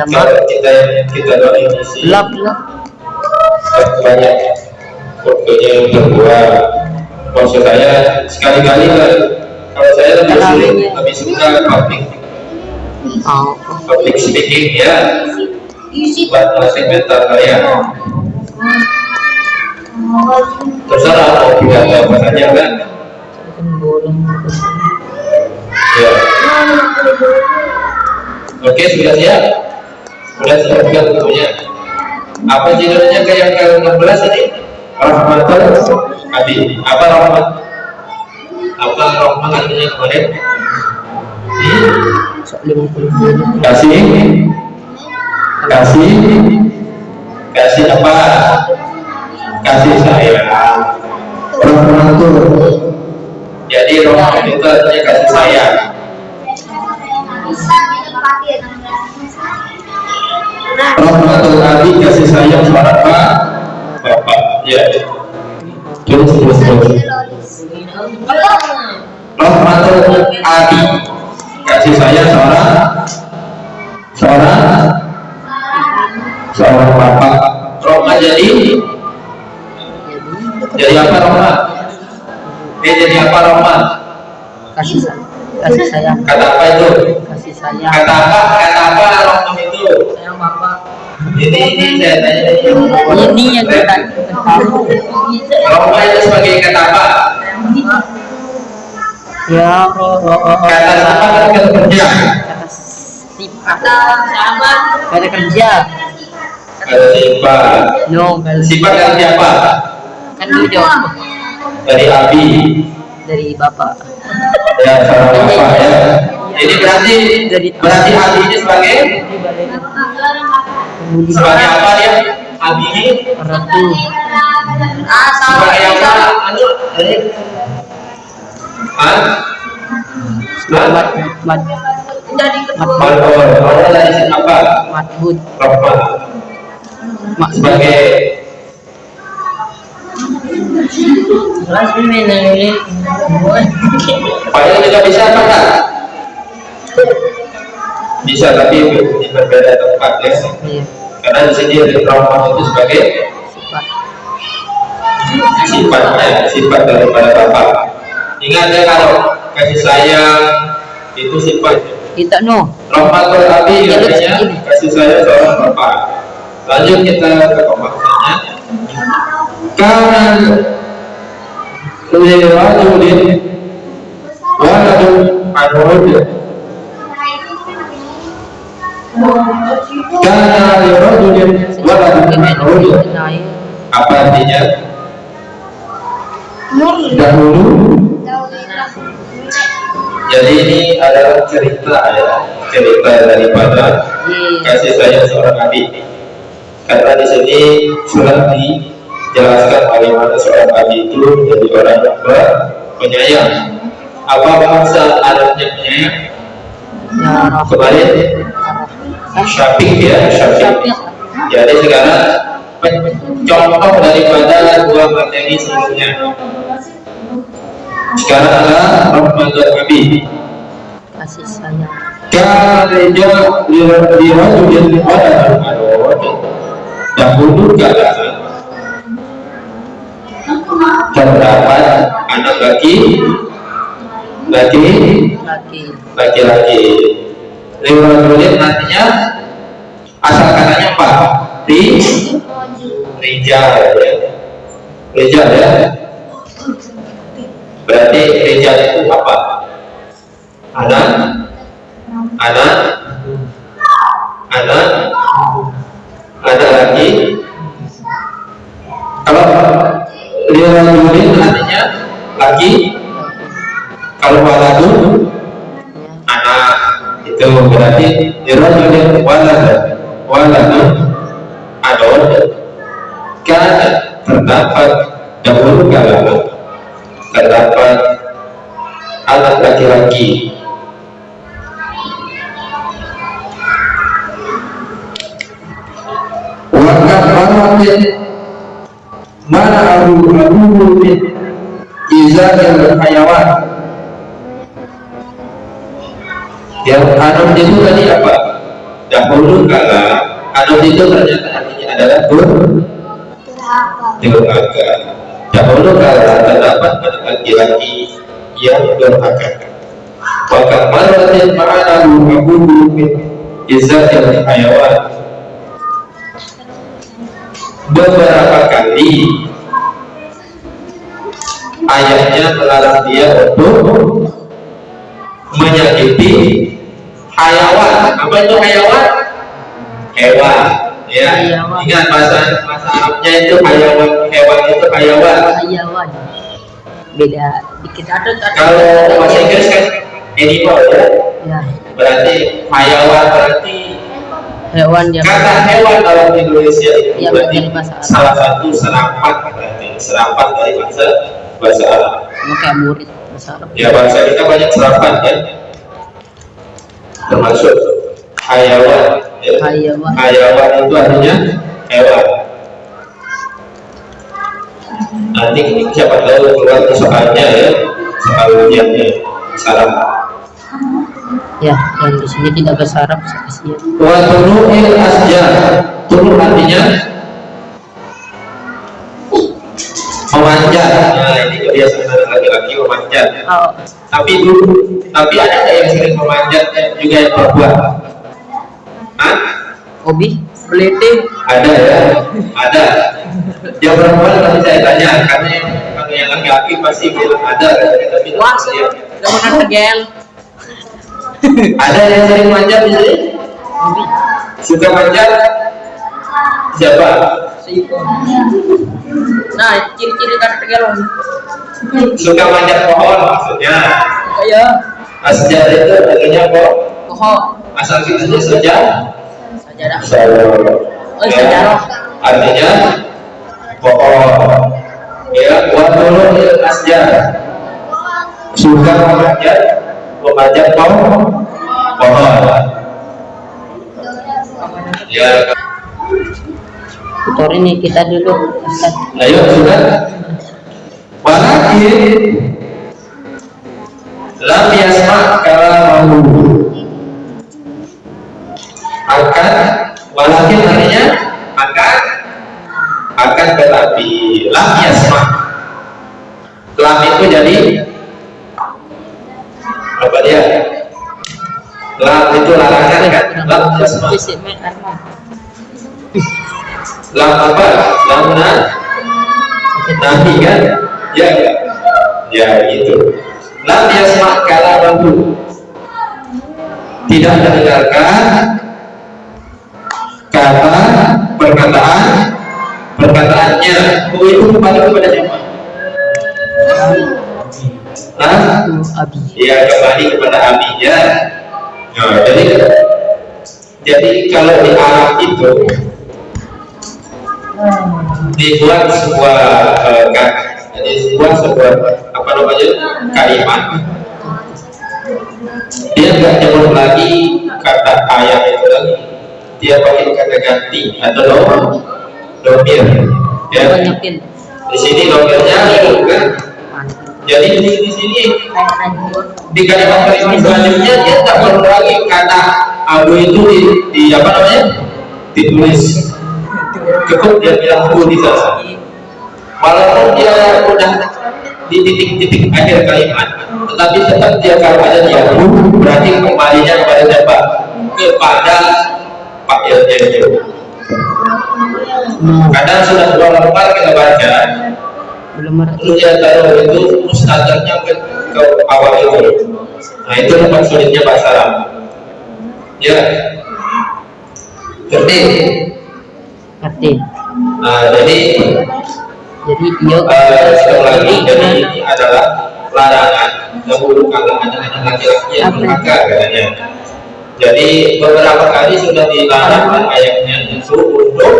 Jamak. kalau kita kita doain isi Lap lap. banyak fotonya yang terbuat. Maksud saya sekali-kali lah kalau saya lebih sulit lebih suka public. Oh. public speaking ya. Buat melatih mental saya terserah mau pidato apa saja kan? Ya. Oke sudah siap siap kan tentunya. Apa judulnya ke yang ke-16 ini rahmatul abi apa rahmat? Apa rahmat artinya kemarin? Hmm? Kasih. Kasih. Kasih apa? Kasih sayang. Rahmatul. Jadi rahmat itu artinya kasih sayang rahmatul abi kasih sayang pak bapak ya. Terus terus terus rahmatul kasih sayang seorang. Seorang. Seorang bapak. Rahmat jadi? Jadi apa rahmat dia jadi apa rahmat Kasih sayang. Kasih sayang. kata apa itu? Kasih sayang. kata apa? Kata apa rahmat itu bapak. ini ini saya tanya ini Ini yang kita tahu. itu sebagai kata apa Ya Allah. kata apa kata kerja Kata sifat. Kata kerja. kata sifat No, kata sifat dari siapa Kan jawab dari abi dari bapak. ya seorang bapak ya ini berarti berarti abi ini sebagai? Sebagai apa dia? Abi ini ratu. sebagai apa? Anu dari ah Mat mat mat siapa? matbud. Rahmat Mak sebagai Kelas ini nih. Padahal juga bisa apa enggak? Bisa tapi di berbeda tempat ya. Iya. Karena di sini ada rahmat itu sebagai Sifat. sifatnya, sifat daripada bapak. Ingat ya kalau kasih sayang itu sifat Kita no. rahmatul abi Ya, lu artinya segini. kasih sayang seorang bapak. Lanjut kita ke pemahamannya. Karena lirajulin waladun anud Lirajulin waladun Apa artinya? Dahulu. Jadi ini adalah cerita ya Cerita daripada kasih sayang seorang nabi karena di sini sudah dijelaskan bagaimana seorang nabi itu menjadi orang yang ber- penyayang apa bangsa Arabnya penyayang? Ya kemarin syafiq ya syafiq jadi sekarang contoh daripada dua materi sebelumnya sekarang adalah rahmatul nabi. Kasih sayang. Karena dirajulin pada al-marud dahulu kala terdapat anak laki laki Laki. laki-laki dirajulin artinya asal katanya apa ri rijal ya. Rijal ya. Berarti rijal itu apa? Anak? Anak? Anak? Anak lagi? Kalau lirajulin artinya laki kalau waladun itu berarti lirajulin walad waladun adon karena terdapat dahulu kala terdapat anak laki-laki. Maratin mana abu abu min izakil hayawan yang anum itu tadi apa? Dahulu kala anum itu ternyata artinya adalah dur durhaka dahulu kala terdapat pada laki-laki yang durhaka Bahkan maratin ma'ana abu min izakil hayawan. Beberapa kali ayahnya melarang dia untuk menyakiti hayawan apa itu hayawan hewan. Ya. Hayawan. ingat bahasa bahasa Arabnya itu hayawan hewan itu hayawan Hayawan. Beda dikit. Ada kalau bahasa Inggris kan animal ya. Ya, berarti hayawan berarti hewan yang kata hewan dalam Indonesia itu Yang berarti salah satu serapan berarti serapan dari bahasa bahasa Arab. Kayak murid bahasa Arab. ya bahasa kita banyak serapan ya termasuk hayawan ya. Hayawan. hayawan itu artinya hewan. Nanti siapa tahu keluar soalnya ya. Soal ujiannya salam. Ya, yang di sini tidak bahasa Arab kasihan. wa turu'il asjar turun artinya memanjat. Nah ini kebiasaan laki-laki memanjat. Oh, tapi dulu tapi ada nggak yang sering memanjat juga yang perempuan Hah? hobi? Belete ada ya. Ada. Yang perempuan nanti saya tanya karena yang yang laki-laki pasti bilang ada tapi wah ya. gak pernah tegel ada yang sering manjat di sini? Hobi. Suka manjat? Siapa? Nah ciri-ciri kan tegel suka manjat pohon maksudnya. Kayak asjar itu artinya apa? Pohon asal kita saja sajadah oh sejarah. artinya pohon ya buat dulu asjar suka memanjat memanjat pohon pohon ya. Tutor ini kita dulu ayo sudah walakin lam yasma kalamahu akan walakin artinya akan akan tetapi lam yasma lam itu jadi apa dia? Lam itu larangan kan? Lam yasma lam apa? Lam na nahi kan? Ya ya. Ya itu lam yasma kalamahu tidak mendengarkan kata perkataan perkataannya. Hu itu kembali kepada siapa abi ya kembali kepada abinya nah, jadi jadi kalau di Arab itu dibuat sebuah eh, ka- jadi dibuat sebuah apa namanya kalimat dia nggak nyebut lagi kata ayat itu lagi. Dia pakai kata ganti atau dom domir. Ya. Di sini domirnya itu kan jadi di sini, di sini di kalimat-kalimat selanjutnya dia tak perlu lagi kata abu itu di, di apa namanya? Ditulis. Cukup dia bilang abu di sana walaupun dia udah di titik-titik akhir kalimat tetapi tetap dia kalau ada di abu berarti kembalinya kepada siapa? Kepada pakaiannya itu kadang sudah dua lembar kita baca. Terus dia taruh itu mustadarnya ke, ke awal itu. Nah itu tempat sulitnya bahasa Arab ya. Ngerti? Ngerti. Nah jadi jadi eh, sekali lagi jadi ini adalah larangan dahulu kalau ada anak laki-laki yang durhaka katanya jadi beberapa kali sudah dilarang dan ayatnya itu untuk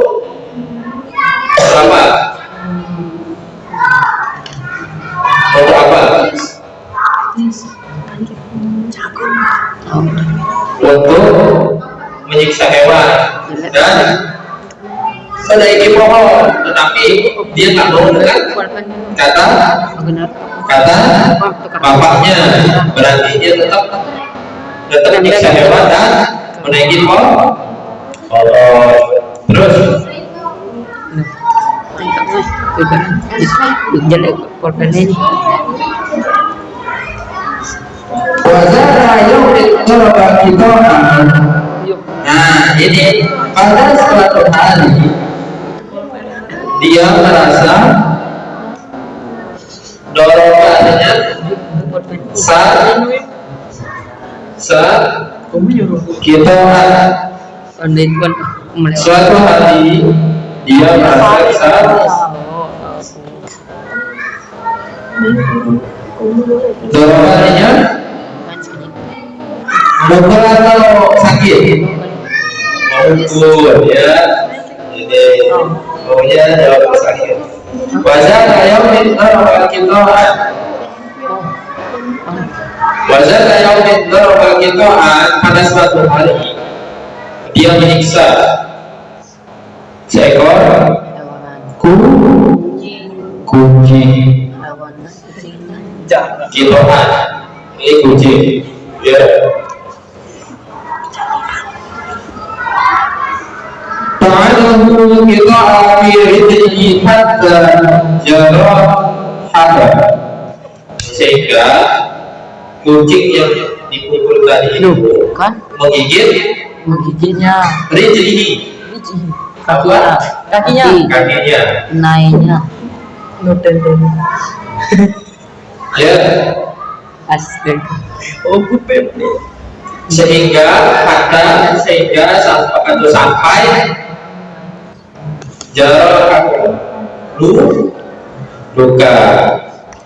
apa untuk apa untuk menyiksa hewan dan menaiki pohon. Tetapi dia nggak mau dengan kata kata bapaknya berarti dia tetap tetap menyiksa hewan dan menaiki pohon oh, terus? Jelek korban ini Nah ini pada suatu hari dia merasa dorongannya saat saat kita suatu hari dia merasa saat dorongannya mukul atau sakit. Mukul ya maunya jawab sakit wajah kayak minta kita wajah kayak minta kita pada suatu hari dia menyiksa seekor ku kucing kiloan ini kucing ya Ta'alahu akhiri hatta jara hada sehingga kucing yang dipukul tadi itu kan menggigit menggigitnya rijlihi kakinya kakinya kakinya naiknya ya astaga Oh, sehingga pada sehingga sampai sampai jarak lu? Luka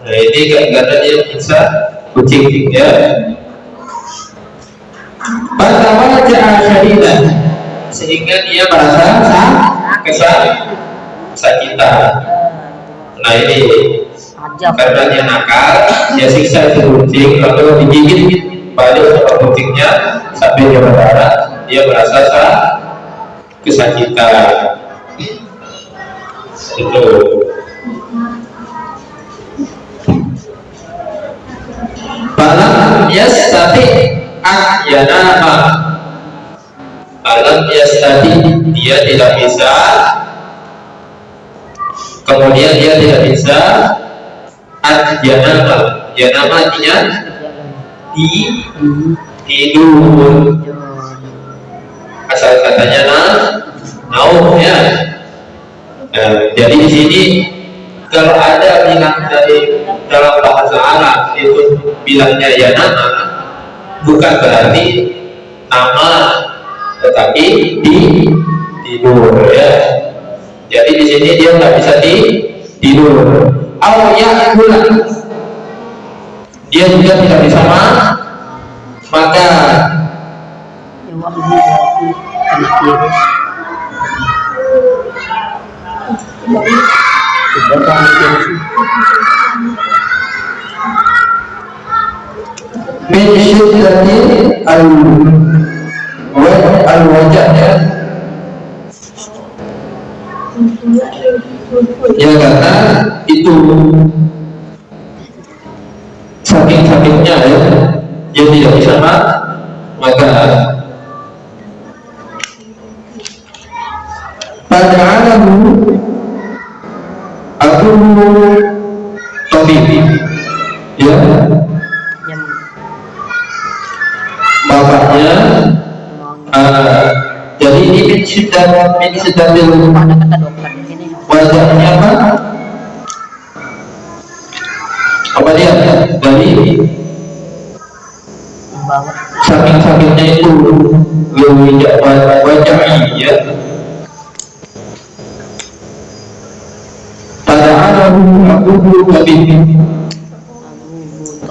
nah ini gara-gara dia bisa kucing ya. Pada wajah syaridah sehingga dia merasa sakit kesakitan nah ini. Aja karena dia nakal dia siksa itu kucing lalu digigit balik sama kucingnya sampai dia berdarah dia merasa sah kesakitan itu. Balam yastati ahyanama Alam yastati dia tidak bisa. Kemudian dia tidak bisa ahyanama yanama artinya di tidur. Asal katanya nah naum ya nah, jadi di sini kalau ada bilang dari dalam bahasa Arab itu bilangnya ya nama bukan berarti nama tetapi di tidur ya. Jadi di sini dia nggak bisa di tidur. Awalnya bulan dia juga tidak bisa ma maka ya karena itu saking sakitnya ya dia tidak bisa ma maka pada alamu aku tabib ya. Bapaknya uh, jadi ini ada kata dokter di sini wajahnya apa? Apa dia? Dari? Sakitnya itu wajah wajah iya tapi Buto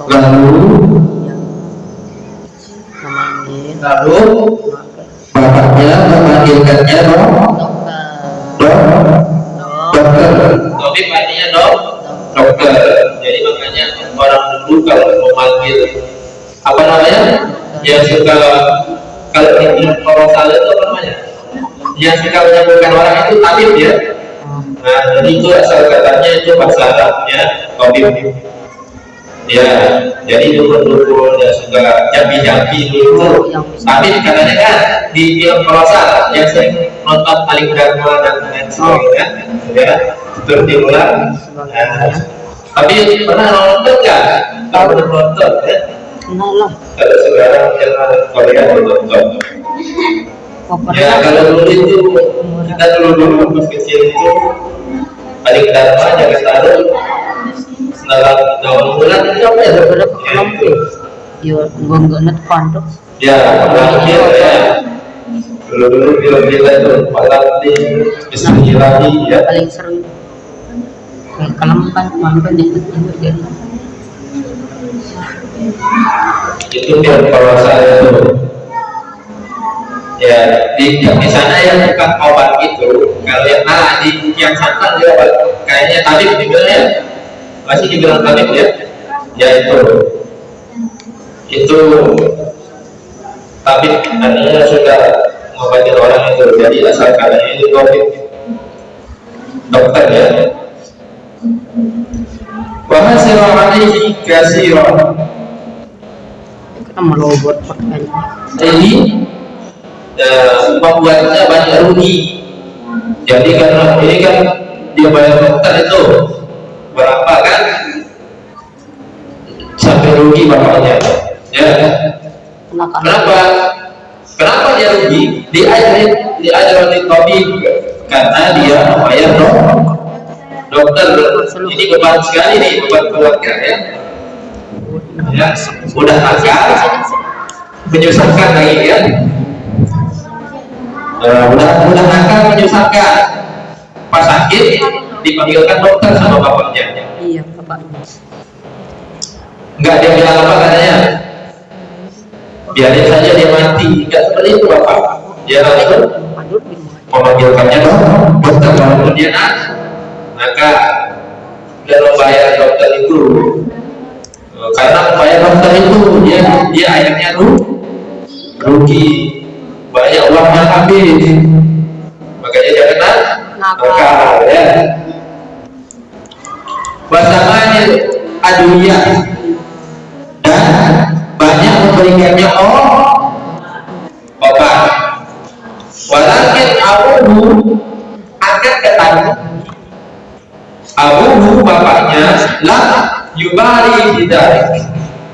lalu lalu bapaknya memanggilkannya dong dok dokter Tabib artinya dok dokter jadi makanya orang dulu kalau memanggil apa namanya yang suka kalau di orang salah itu apa namanya yang suka menyembuhkan orang itu tabib ya Oh, nah jadi itu asal katanya itu bahasa Arabnya tabib ya jadi dukun-dukun yang suka jampi-jampi itu tabib katanya kan di film prosa yang sering nonton paling dharma dan lain sebagainya ya seperti ulang nah, tapi pernah nonton nggak? Kalau pernah nonton ya? Lah. kalau sekarang channel Korea nonton Oh, Ya kalau dulu itu kita dulu dulu pas kecil itu paling dharma jaga taruh dalam daun bulan itu apa ya? Berapa kelompok? Yo, gua nggak net pondok. Ya, terakhir ya. Dulu dulu film kita itu malam di Bismillah ya. Paling seru. Kayak kelempan, kelempan itu jadi. Itu film kalau saya itu ya di di sana yang bukan obat itu kalau yang nah di yang santan dia obat. Kayaknya tadi dibilang ya. Masih dibilang tadi ya. Ya itu. Itu tapi artinya sudah ngobatin orang itu. Jadi asal katanya itu covid dokter ya. Wahasir alaihi kasirah. Kita melobot pakai. jadi eh, membuatnya banyak rugi. Jadi karena ini kan dia bayar dokter itu berapa kan? Sampai rugi bapaknya. Ya Kenapa? kenapa? Kenapa dia rugi? Diajarin diajarin di tabib karena dia membayar dok dokter. Ini beban sekali nih beban keluarga ya. Ya udah nakal menyusahkan lagi ya Eh, udah udah nakal menyusahkan. Pas sakit dipanggilkan dokter sama bapaknya. Iya, bapaknya. enggak dia bilang apa katanya? Biarin saja dia mati. Enggak seperti itu bapak. Dia langsung memanggilkannya dokter walaupun dia nak maka dia membayar dokter itu. Eh, karena membayar dokter itu dia dia akhirnya ru, rugi banyak uangnya habis makanya dia kena Nakal. ya. Pasangannya adunya dan banyak memberikannya oh obat walakin abuhu akan ketemu abuhu bapaknya lah yubari tidak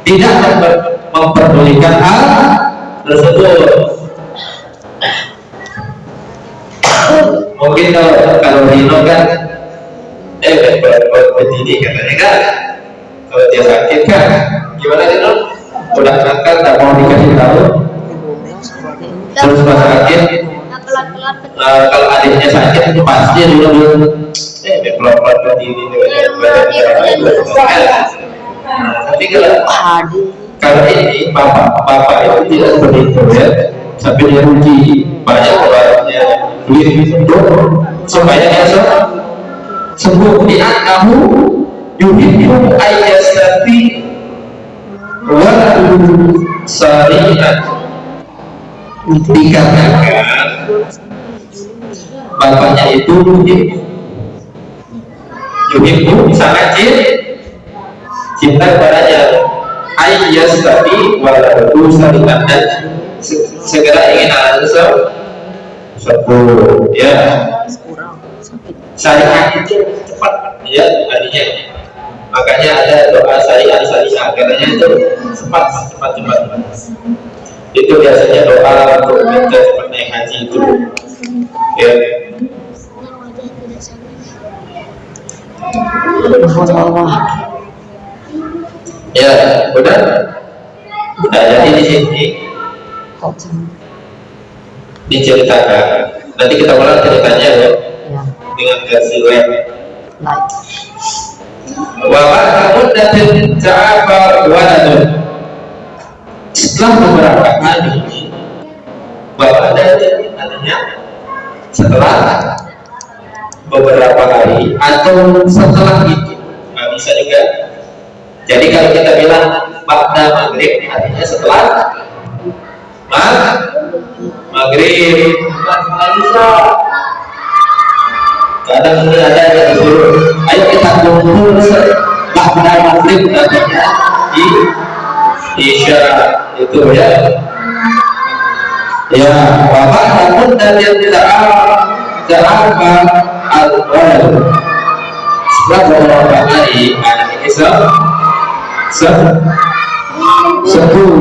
tidak memper- memperdulikan hal tersebut mungkin kalau kalau Dino kan eh begini katanya kan. Kalau dia sakit kan gimana Dino udah nakal tak mau dikasih tahu? Terus pas sakit eh, kalau adiknya sakit itu pasti dulu dulu eh pelan pelan berdiri tapi kalau kalau ini bapak bapak itu tidak seperti itu ya. Sampai dia rugi banyak obatnya duit itu supaya dia se- sembuh. Di kamu yuhibbu ayyastati wa sari'at. Dikatakan bapaknya itu yuhibbu yuhibbu sangat cinta kepadanya. Ayyas tadi walau sari'at. Dan se- segera ingin anak sembuh ya. Syariat itu cepat. Ya artinya makanya ada doa syariat syariat katanya itu cepat cepat cepat. Itu biasanya doa untuk kita cepat naik haji itu. Ya. Ya udah nah jadi di sini diceritakan. Nanti kita ulang ceritanya ya Ya, dengan versi web. Like. Wabah kamu dan Ja'afar waladun. Setelah beberapa hari Bapak dan artinya Setelah Beberapa hari Atau setelah itu Nggak bisa juga. Jadi kalau kita bilang Ba'da maghrib Artinya setelah Maghrib. Kadang ini ada yang disuruh ayo kita kumpul pada maghrib katanya di isya itu ya. Ya bapak namun dari yang tidak apa? Al-walad setelah beberapa hari anak ini se se sembuh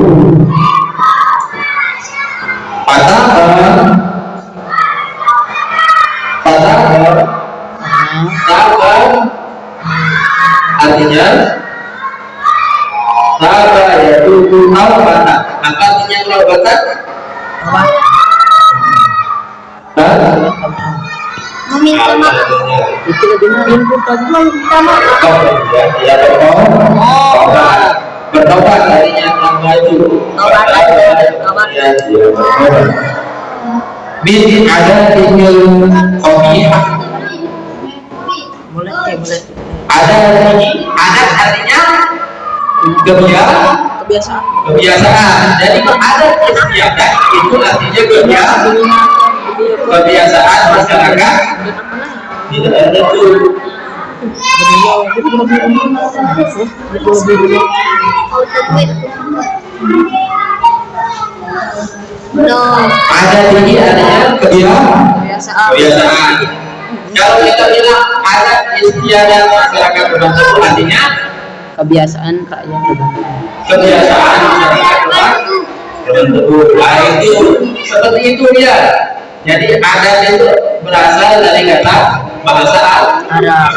padahal padahal sabar artinya ya tubuh awbatan apa artinya? Hah? Meminta maaf. Itu meminta tadi sama. Oh, ya, ya, oh, bertobat artinya nama itu Tobat. Tobat. ya, ya, ada tinggal ya, boleh. ada ada artinya kebiasaan Kebiasaan. kebiasaan jadi ada istiadat itu artinya kebiasaan kebiasaan masyarakat tidak ada tuh No. ada tinggi artinya kebiasaan kalau kita bilang ada istiadat masyarakat tertentu artinya Kebiasaan rakyat kebiasaan masyarakat tertentu nah itu seperti itu dia. Jadi adat itu berasal dari kata bahasa Arab. Arab.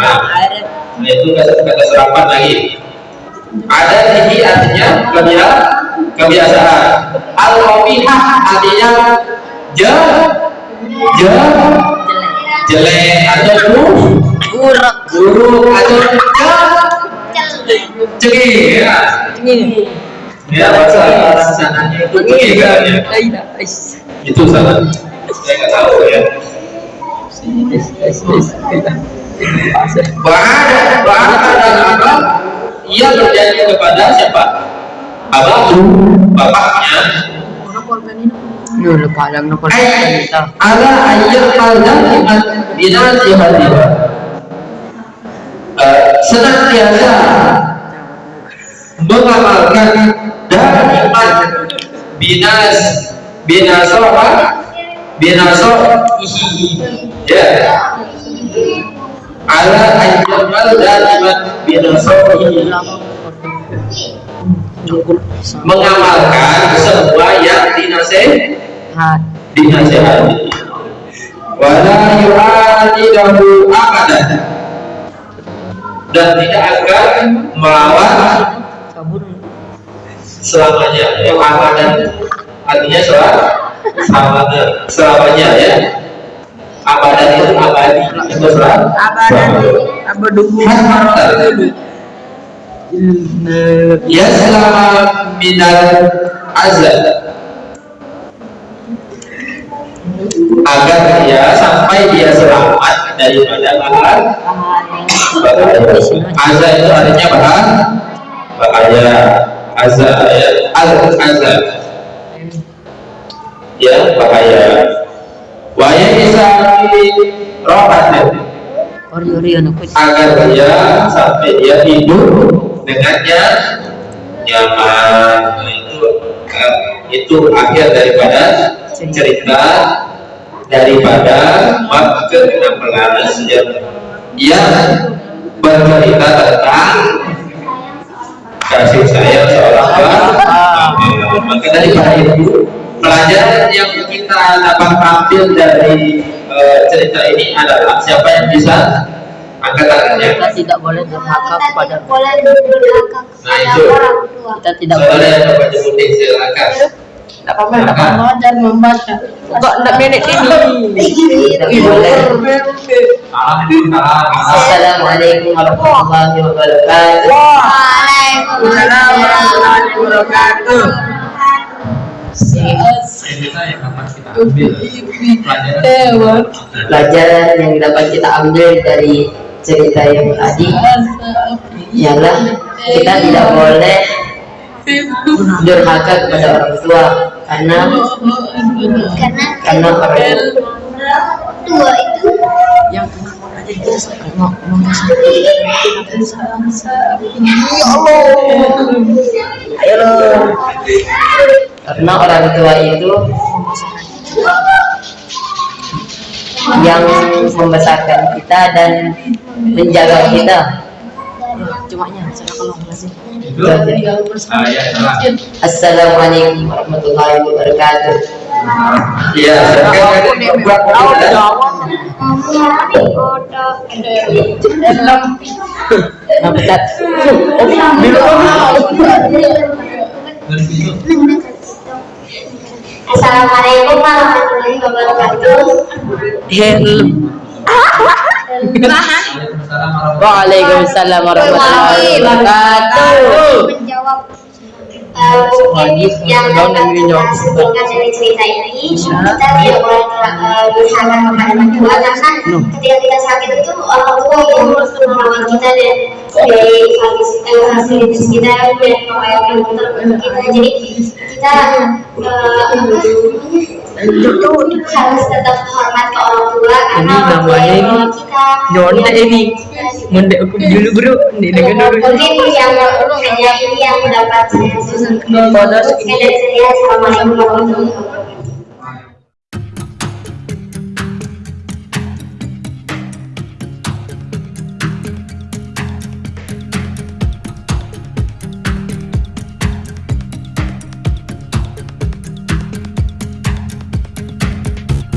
Nah, itu kata, serapan lagi. Ada tinggi artinya kebiasaan, kebiasaan. Al artinya je, je, jelek atau buruk, Buruk. buruk atau je, cengih ya. Ini. Ya bahasa bahasa sananya itu cengih kan ya. Itu salah. Saya nggak tahu ya. Is. Is. Tidak. Bahada, bahada dan apa? Ia berjanji kepada siapa? Abahku, bapaknya. Lu lupa yang nomor Ay, kita. ala ayat al-daliman binasihatiha. Eh, senantiasa mengamalkan daliman binas binasoha binasohihi ya. Ala ayyamal daliman binasohihi mengamalkan semua yang dinasih Hat. dinasihati wala yu'adidahu abadan dan tidak akan melawan selamanya. Yang abadan artinya selam selamanya. Selamanya ya abadan itu abadi. Itu selam Abadan. Abaduhu. ya selama minal azab agar dia sampai dia selamat daripada bahaya azab itu artinya bahaya bahaya. Azab ya. Al azab ya bahaya waya bisa rohat Ori-ori anak kucing. agar dia sampai dia hidup dengannya nyaman. Nah, itu itu akhir daripada cerita daripada bab ke-16 yang yang bercerita tentang kasih sayang seorang bapak maka daripada itu pelajaran yang kita dapat ambil dari eh, cerita ini adalah siapa yang bisa angkat tangannya Kita tidak boleh durhaka kepada boleh durhaka Nah, itu. orang tua. kita tidak saudara boleh. yang dapat disuntik silakan. Tidak apa-apa tidak apa-apa. Dan membaca kok tidak nenek ini tidak boleh. Assalamualaikum warahmatullahi wabarakatuh. Waalaikumsalam warahmatullahi wabarakatuh. Kita yang dapat kita ambil. Pelajaran pelajaran yang dapat kita ambil dari cerita yang tadi. Ialah kita tidak boleh durhaka kepada orang tua karena karena karena orang dua itu yang aja jelas mau mau ayo lo karena orang tua itu yang membesarkan kita dan menjaga kita. Cumanya saya kalau masih Assalamualaikum warahmatullahi wabarakatuh. Iya, Nah. Assalamualaikum warahmatullahi wabarakatuh. Hello. Waalaikumsalam warahmatullahi wabarakatuh. Menjawab eh, mungkin yang dapat kita dari cerita ini kita tidak boleh eh, kepada orang tua karena ketika kita sakit itu orang tua yang merawat kita dan dari fasilitas kita dan untuk kita. Jadi kita eh, apa? namanya harus tetap hormat ke orang tua karena Ini yang ini Nyontek yang- ini. Mendek aku dulu bro, nih dengan dulu. Mungkin yang hanya ini yang mendapat. Sekian dari saya.